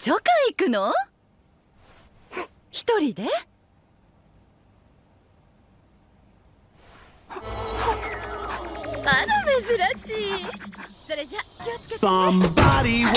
書館行くの？一人で？あら珍しい。それじゃ気をつけて。Somebody